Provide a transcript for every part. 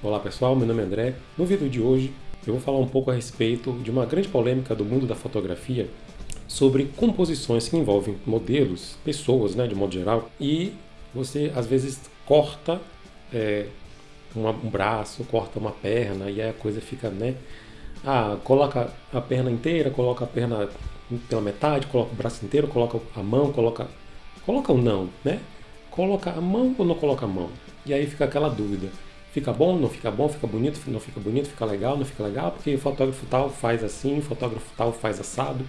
Olá pessoal, meu nome é André. No vídeo de hoje eu vou falar um pouco a respeito de uma grande polêmica do mundo da fotografia sobre composições que envolvem modelos, pessoas, né, de modo geral, e você às vezes corta é, um braço, corta uma perna e aí a coisa fica, né? Ah, coloca a perna inteira, coloca a perna pela metade, coloca o braço inteiro, coloca a mão, coloca. Coloca ou não, né? Coloca a mão ou não coloca a mão? E aí fica aquela dúvida. Fica bom, não fica bom, fica bonito, não fica bonito, fica legal, não fica legal, porque o fotógrafo tal faz assim, o fotógrafo tal faz assado.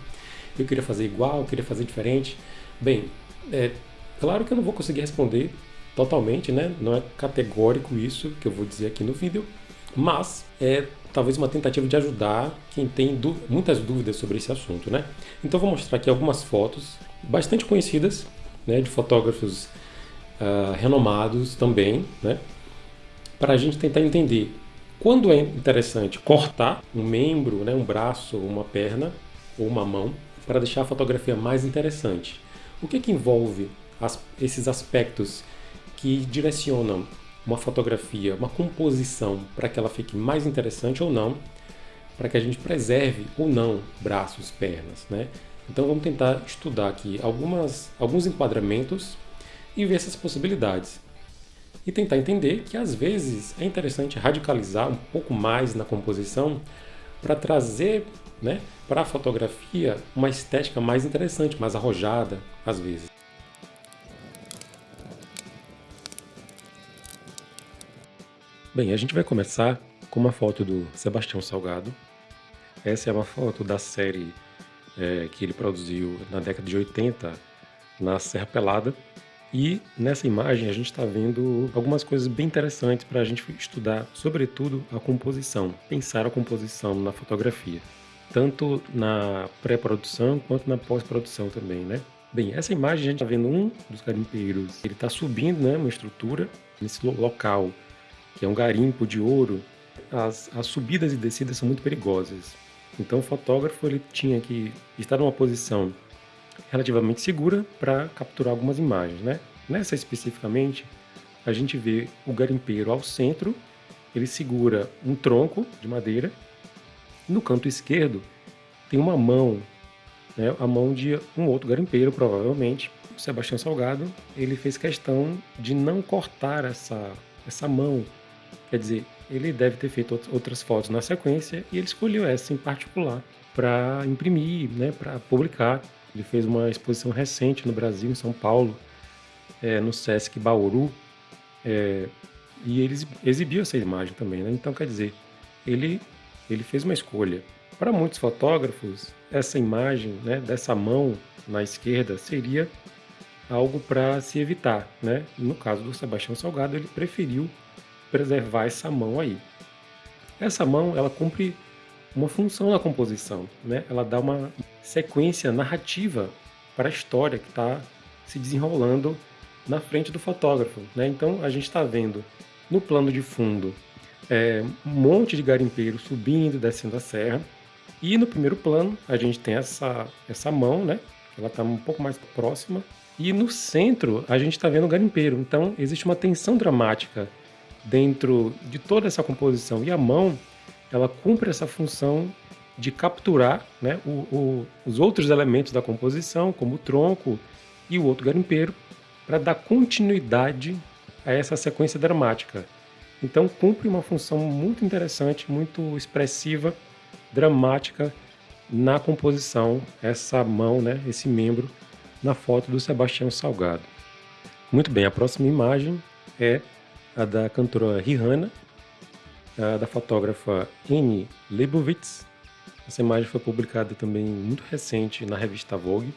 Eu queria fazer igual, eu queria fazer diferente. Bem, é claro que eu não vou conseguir responder totalmente, né? Não é categórico isso que eu vou dizer aqui no vídeo, mas é talvez uma tentativa de ajudar quem tem muitas dúvidas sobre esse assunto, né? Então vou mostrar aqui algumas fotos bastante conhecidas, né, de fotógrafos uh, renomados também, né? Para a gente tentar entender quando é interessante cortar um membro, né, um braço, uma perna ou uma mão, para deixar a fotografia mais interessante. O que, que envolve as, esses aspectos que direcionam uma fotografia, uma composição, para que ela fique mais interessante ou não, para que a gente preserve ou não braços, pernas. Né? Então vamos tentar estudar aqui algumas, alguns enquadramentos e ver essas possibilidades e tentar entender que às vezes é interessante radicalizar um pouco mais na composição para trazer né, para a fotografia uma estética mais interessante, mais arrojada às vezes. Bem, a gente vai começar com uma foto do Sebastião Salgado. Essa é uma foto da série é, que ele produziu na década de 80 na Serra Pelada, e nessa imagem a gente está vendo algumas coisas bem interessantes para a gente estudar, sobretudo a composição, pensar a composição na fotografia, tanto na pré-produção quanto na pós-produção também, né? Bem, essa imagem a gente está vendo um dos garimpeiros, ele está subindo né, uma estrutura nesse local, que é um garimpo de ouro. As, as subidas e descidas são muito perigosas. Então o fotógrafo ele tinha que estar numa posição relativamente segura para capturar algumas imagens. Né? Nessa especificamente, a gente vê o garimpeiro ao centro, ele segura um tronco de madeira, no canto esquerdo tem uma mão, né, a mão de um outro garimpeiro, provavelmente. O Sebastião Salgado, ele fez questão de não cortar essa, essa mão, quer dizer, ele deve ter feito outras fotos na sequência e ele escolheu essa em particular para imprimir, né, para publicar ele fez uma exposição recente no Brasil, em São Paulo, é, no Sesc Bauru, é, e ele exibiu essa imagem também. Né? Então, quer dizer, ele, ele fez uma escolha. Para muitos fotógrafos, essa imagem né, dessa mão na esquerda seria algo para se evitar. Né? No caso do Sebastião Salgado, ele preferiu preservar essa mão aí. Essa mão, ela cumpre uma função na composição, né? Ela dá uma sequência narrativa para a história que está se desenrolando na frente do fotógrafo, né? Então a gente está vendo no plano de fundo é, um monte de garimpeiros subindo, descendo a serra, e no primeiro plano a gente tem essa essa mão, né? Ela está um pouco mais próxima e no centro a gente está vendo o garimpeiro. Então existe uma tensão dramática dentro de toda essa composição e a mão ela cumpre essa função de capturar né, o, o, os outros elementos da composição, como o tronco e o outro garimpeiro, para dar continuidade a essa sequência dramática. Então cumpre uma função muito interessante, muito expressiva, dramática na composição, essa mão, né, esse membro, na foto do Sebastião Salgado. Muito bem, a próxima imagem é a da cantora Rihanna, da fotógrafa Anne Leibovitz. Essa imagem foi publicada também muito recente na revista Vogue.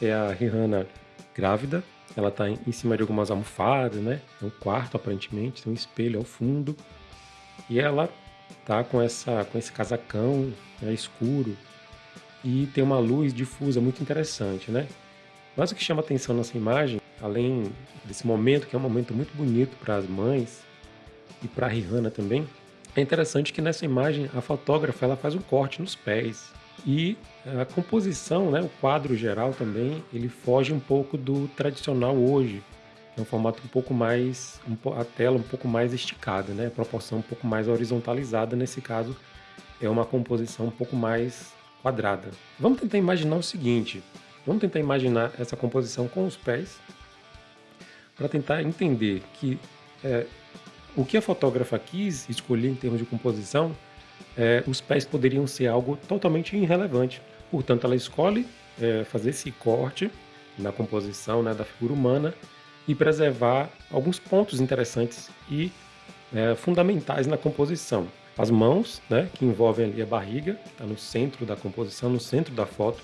É a Rihanna grávida. Ela está em cima de algumas almofadas, né? É um quarto aparentemente, tem um espelho ao fundo. E ela tá com essa com esse casacão né, escuro e tem uma luz difusa muito interessante, né? Mas o que chama atenção nessa imagem, além desse momento que é um momento muito bonito para as mães, e para Rihanna também, é interessante que nessa imagem a fotógrafa ela faz um corte nos pés e a composição, né, o quadro geral também, ele foge um pouco do tradicional hoje, é um formato um pouco mais, um, a tela um pouco mais esticada, né? A proporção um pouco mais horizontalizada, nesse caso é uma composição um pouco mais quadrada. Vamos tentar imaginar o seguinte, vamos tentar imaginar essa composição com os pés, para tentar entender que é, o que a fotógrafa quis escolher em termos de composição, é, os pés poderiam ser algo totalmente irrelevante. Portanto, ela escolhe é, fazer esse corte na composição né, da figura humana e preservar alguns pontos interessantes e é, fundamentais na composição. As mãos, né, que envolvem ali a barriga, está no centro da composição, no centro da foto.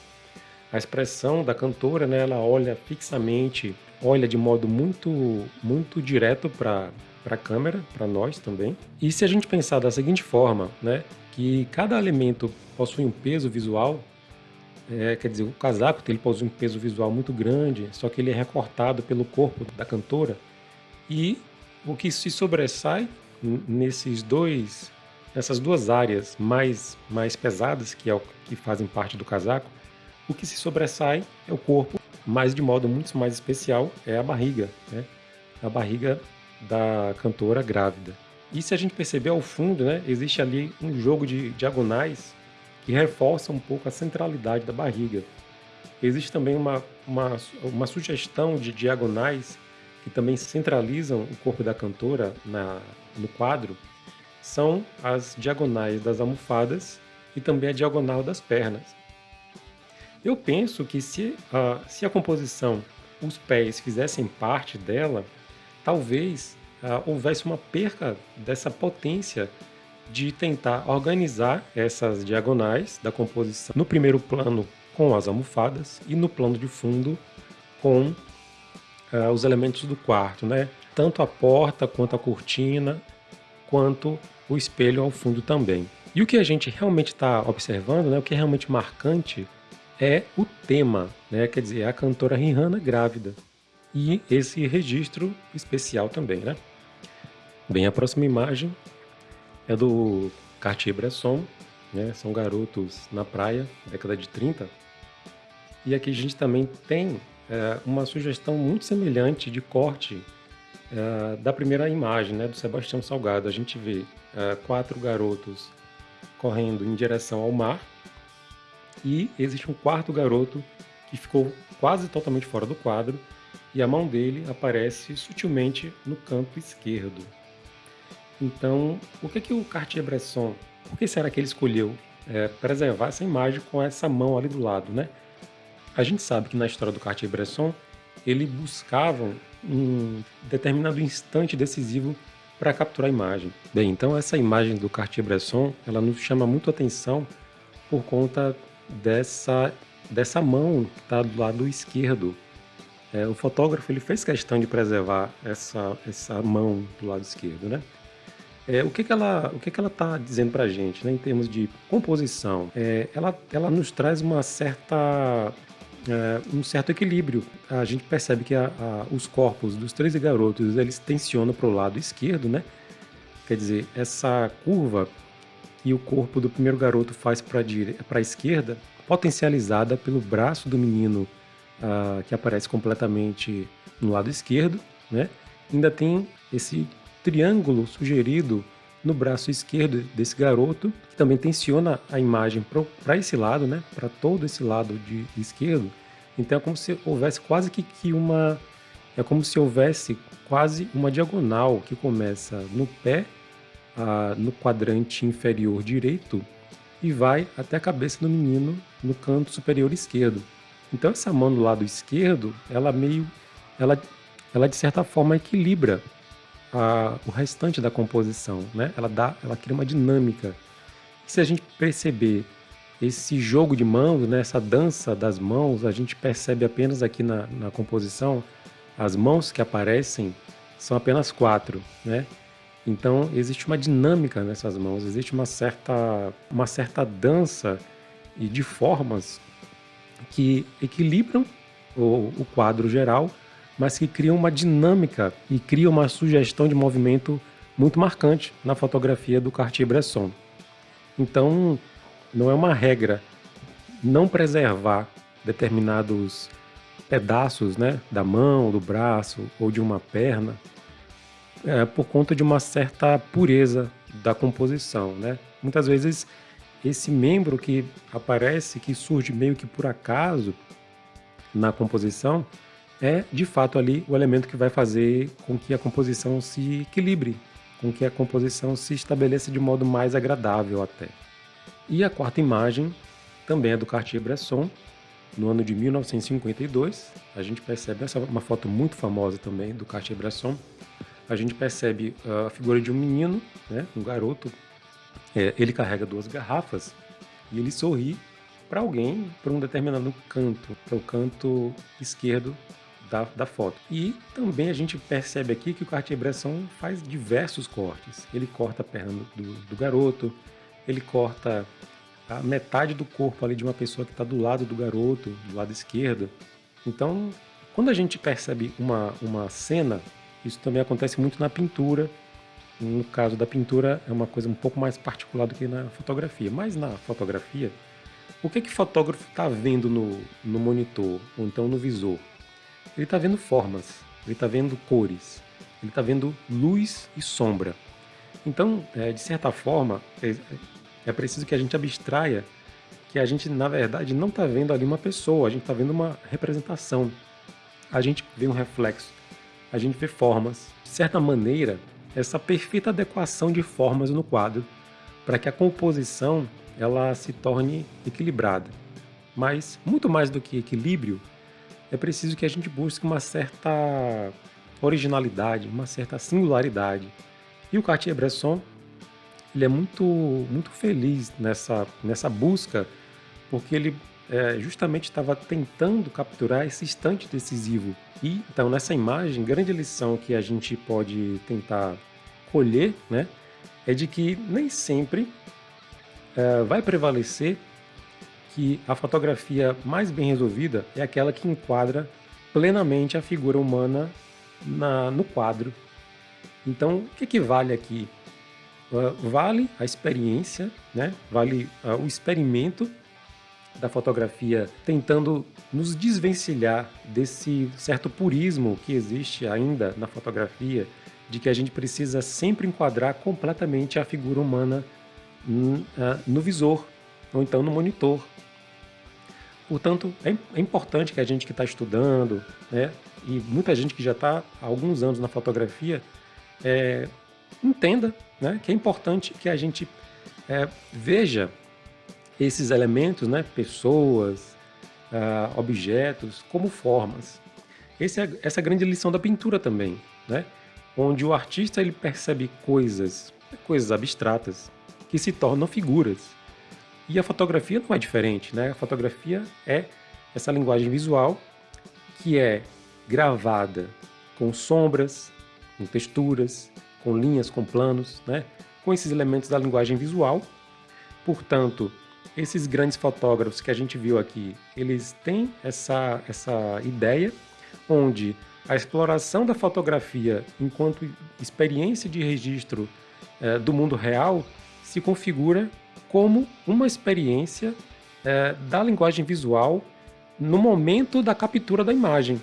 A expressão da cantora, né, ela olha fixamente, olha de modo muito, muito direto para a câmera, para nós também. E se a gente pensar da seguinte forma, né, que cada elemento possui um peso visual, é, quer dizer, o casaco ele possui um peso visual muito grande, só que ele é recortado pelo corpo da cantora. E o que se sobressai nesses dois, nessas duas áreas mais, mais pesadas, que, é o, que fazem parte do casaco, o que se sobressai é o corpo, mas de modo muito mais especial é a barriga, né? a barriga da cantora grávida. E se a gente perceber ao fundo, né, existe ali um jogo de diagonais que reforça um pouco a centralidade da barriga. Existe também uma, uma, uma sugestão de diagonais que também centralizam o corpo da cantora na, no quadro, são as diagonais das almofadas e também a diagonal das pernas. Eu penso que se a, se a composição, os pés fizessem parte dela, talvez uh, houvesse uma perca dessa potência de tentar organizar essas diagonais da composição no primeiro plano com as almofadas e no plano de fundo com uh, os elementos do quarto, né? Tanto a porta quanto a cortina, quanto o espelho ao fundo também. E o que a gente realmente está observando, né, o que é realmente marcante, é o tema, né? quer dizer, é a cantora Rihanna grávida. E esse registro especial também. Né? Bem, a próxima imagem é do Cartier-Bresson, né? São garotos na praia, década de 30. E aqui a gente também tem é, uma sugestão muito semelhante de corte é, da primeira imagem, né? Do Sebastião Salgado. A gente vê é, quatro garotos correndo em direção ao mar e existe um quarto garoto que ficou quase totalmente fora do quadro e a mão dele aparece sutilmente no canto esquerdo. Então, o que, que o Cartier-Bresson, por que será que ele escolheu é, preservar essa imagem com essa mão ali do lado, né? A gente sabe que na história do Cartier-Bresson, ele buscava um determinado instante decisivo para capturar a imagem. Bem, então essa imagem do Cartier-Bresson, ela nos chama muito atenção por conta dessa, dessa mão que está do lado esquerdo. É, o fotógrafo ele fez questão de preservar essa, essa mão do lado esquerdo, né? É, o que, que ela o que, que ela está dizendo para a gente, né, em termos de composição? É, ela, ela nos traz uma certa é, um certo equilíbrio. A gente percebe que a, a, os corpos dos 13 garotos eles tensionam para o lado esquerdo, né? Quer dizer, essa curva que o corpo do primeiro garoto faz para a esquerda, potencializada pelo braço do menino uh, que aparece completamente no lado esquerdo, né? Ainda tem esse triângulo sugerido no braço esquerdo desse garoto, que também tensiona a imagem para esse lado, né, para todo esse lado de esquerdo. Então é como se houvesse quase que, que uma é como se houvesse quase uma diagonal que começa no pé, ah, no quadrante inferior direito e vai até a cabeça do menino no canto superior esquerdo. Então essa mão do lado esquerdo, ela meio, ela, ela de certa forma equilibra a, o restante da composição, né? Ela dá, ela cria uma dinâmica. E se a gente perceber esse jogo de mãos, né, essa dança das mãos, a gente percebe apenas aqui na, na composição, as mãos que aparecem são apenas quatro, né? Então existe uma dinâmica nessas mãos, existe uma certa, uma certa dança e de formas que equilibram o, o quadro geral mas que criam uma dinâmica e criam uma sugestão de movimento muito marcante na fotografia do Cartier-Bresson. Então, não é uma regra não preservar determinados pedaços né, da mão, do braço ou de uma perna é, por conta de uma certa pureza da composição. Né? Muitas vezes esse membro que aparece, que surge meio que por acaso na composição, é de fato ali o elemento que vai fazer com que a composição se equilibre, com que a composição se estabeleça de modo mais agradável até. E a quarta imagem também é do Cartier-Bresson, no ano de 1952. A gente percebe, essa é uma foto muito famosa também do Cartier-Bresson, a gente percebe a figura de um menino, né, um garoto, é, ele carrega duas garrafas e ele sorri para alguém, para um determinado canto, para o canto esquerdo da, da, foto. E também a gente percebe aqui que o Cartier-Bresson faz diversos cortes. Ele corta a perna do, do garoto, ele corta a metade do corpo ali de uma pessoa que está do lado do garoto, do lado esquerdo. Então, quando a gente percebe uma, uma cena, isso também acontece muito na pintura. No caso da pintura, é uma coisa um pouco mais particular do que na fotografia. Mas na fotografia, o que, que o fotógrafo está vendo no, no monitor, ou então no visor? Ele está vendo formas, ele está vendo cores, ele está vendo luz e sombra. Então, é, de certa forma, é, é preciso que a gente abstraia que a gente, na verdade, não está vendo ali uma pessoa, a gente está vendo uma representação. A gente vê um reflexo, a gente vê formas. De certa maneira, essa perfeita adequação de formas no quadro para que a composição ela se torne equilibrada. Mas, muito mais do que equilíbrio, é preciso que a gente busque uma certa originalidade, uma certa singularidade. E o Cartier-Bresson ele é muito, muito feliz nessa, nessa busca, porque ele é, justamente estava tentando capturar esse instante decisivo. E então nessa imagem, grande lição que a gente pode tentar colher, né, é de que nem sempre é, vai prevalecer que a fotografia mais bem resolvida é aquela que enquadra plenamente a figura humana na, no quadro. Então, o que, que vale aqui? Uh, vale a experiência, né? vale uh, o experimento da fotografia tentando nos desvencilhar desse certo purismo que existe ainda na fotografia, de que a gente precisa sempre enquadrar completamente a figura humana uh, no visor ou então no monitor. Portanto, é, é importante que a gente que está estudando, né, e muita gente que já está há alguns anos na fotografia, é, entenda né, que é importante que a gente é, veja esses elementos, né, pessoas, uh, objetos, como formas. Esse é, essa é a grande lição da pintura também, né, onde o artista ele percebe coisas, coisas abstratas, que se tornam figuras. E a fotografia não é diferente, né? A fotografia é essa linguagem visual que é gravada com sombras, com texturas, com linhas, com planos, né? com esses elementos da linguagem visual. Portanto, esses grandes fotógrafos que a gente viu aqui, eles têm essa, essa ideia onde a exploração da fotografia enquanto experiência de registro eh, do mundo real se configura como uma experiência eh, da linguagem visual no momento da captura da imagem.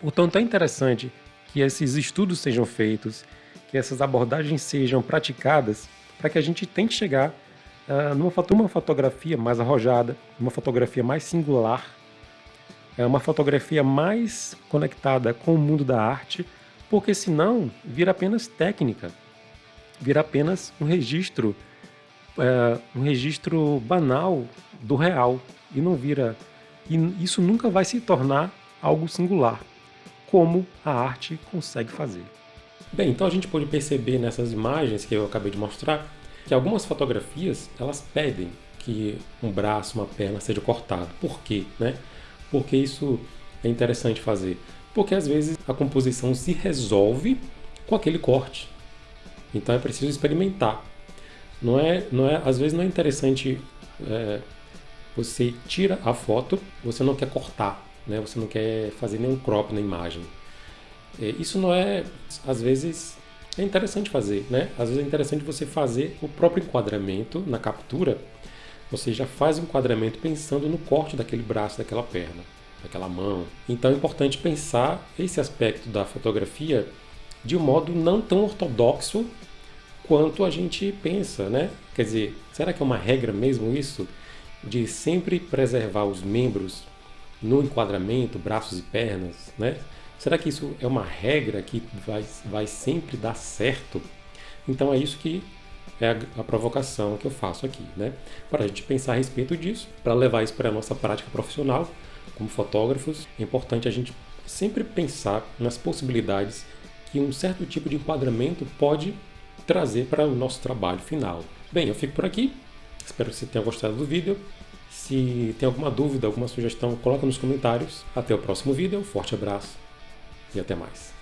Portanto, é interessante que esses estudos sejam feitos, que essas abordagens sejam praticadas para que a gente tente chegar uh, numa, uma fotografia mais arrojada, uma fotografia mais singular, é uma fotografia mais conectada com o mundo da arte, porque senão vira apenas técnica, vira apenas um registro, uh, um registro banal do real e não vira e isso nunca vai se tornar algo singular, como a arte consegue fazer. Bem, então a gente pode perceber nessas imagens que eu acabei de mostrar que algumas fotografias elas pedem que um braço, uma perna seja cortado. Por quê? Né? Porque isso é interessante fazer. Porque às vezes a composição se resolve com aquele corte. Então é preciso experimentar. Não é, não é, às vezes não é interessante é, você tira a foto, você não quer cortar, né? Você não quer fazer nenhum crop na imagem. É, isso não é, às vezes, é interessante fazer, né? Às vezes é interessante você fazer o próprio enquadramento na captura. Você já faz o enquadramento pensando no corte daquele braço, daquela perna. aquela mão. Então é importante pensar esse aspecto da fotografia de um modo não tão ortodoxo quanto a gente pensa, né? Quer dizer, será que é uma regra mesmo isso? De sempre preservar os membros no enquadramento, braços e pernas, né? Será que isso é uma regra que vai, vai sempre dar certo? Então é isso que é a, a provocação que eu faço aqui, né? Para a gente pensar a respeito disso, para levar isso para a nossa prática profissional como fotógrafos, é importante a gente sempre pensar nas possibilidades que um certo tipo de enquadramento pode trazer para o nosso trabalho final. Bem, eu fico por aqui. Espero que você tenha gostado do vídeo. Se tem alguma dúvida, alguma sugestão, coloca nos comentários. Até o próximo vídeo. Forte abraço e até mais.